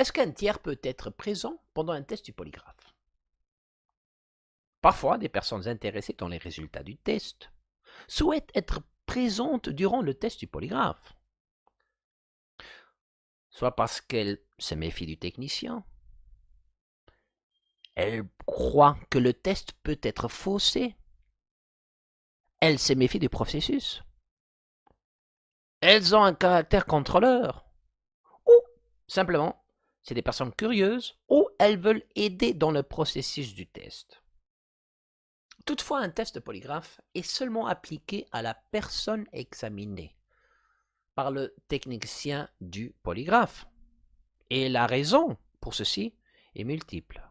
Est-ce qu'un tiers peut être présent pendant un test du polygraphe? Parfois, des personnes intéressées dans les résultats du test souhaitent être présentes durant le test du polygraphe. Soit parce qu'elles se méfient du technicien, elles croient que le test peut être faussé, elles se méfient du processus, elles ont un caractère contrôleur, ou simplement, c'est des personnes curieuses, ou elles veulent aider dans le processus du test. Toutefois, un test polygraphe est seulement appliqué à la personne examinée par le technicien du polygraphe. Et la raison pour ceci est multiple.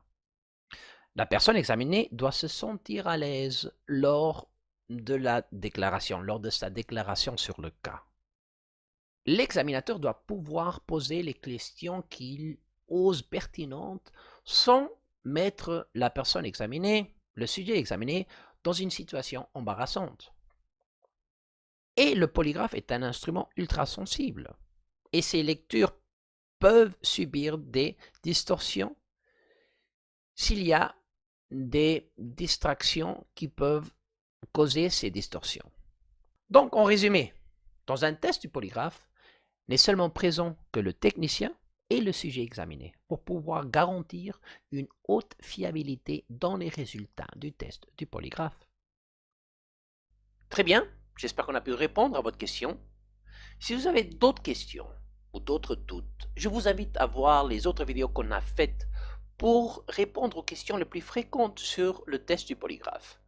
La personne examinée doit se sentir à l'aise lors de la déclaration, lors de sa déclaration sur le cas. L'examinateur doit pouvoir poser les questions qu'il ose pertinentes sans mettre la personne examinée le sujet examiné dans une situation embarrassante. Et le polygraphe est un instrument ultra sensible. Et ses lectures peuvent subir des distorsions s'il y a des distractions qui peuvent causer ces distorsions. Donc, en résumé, dans un test du polygraphe, n'est seulement présent que le technicien et le sujet examiné pour pouvoir garantir une haute fiabilité dans les résultats du test du polygraphe. Très bien, j'espère qu'on a pu répondre à votre question. Si vous avez d'autres questions ou d'autres doutes, je vous invite à voir les autres vidéos qu'on a faites pour répondre aux questions les plus fréquentes sur le test du polygraphe.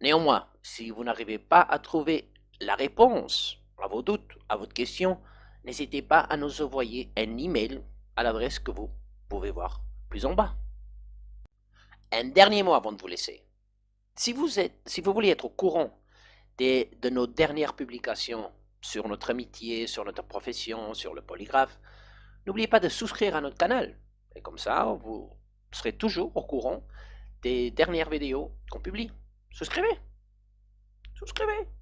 Néanmoins, si vous n'arrivez pas à trouver la réponse à vos doutes, à votre question, n'hésitez pas à nous envoyer un email à l'adresse que vous pouvez voir plus en bas. Un dernier mot avant de vous laisser. Si vous, voulez être au courant des, de nos dernières publications sur notre amitié, sur notre profession, sur le polygraphe, n'oubliez pas de souscrire à notre canal. Et comme ça, vous serez toujours au courant des dernières vidéos qu'on publie. Souscrivez Souscrivez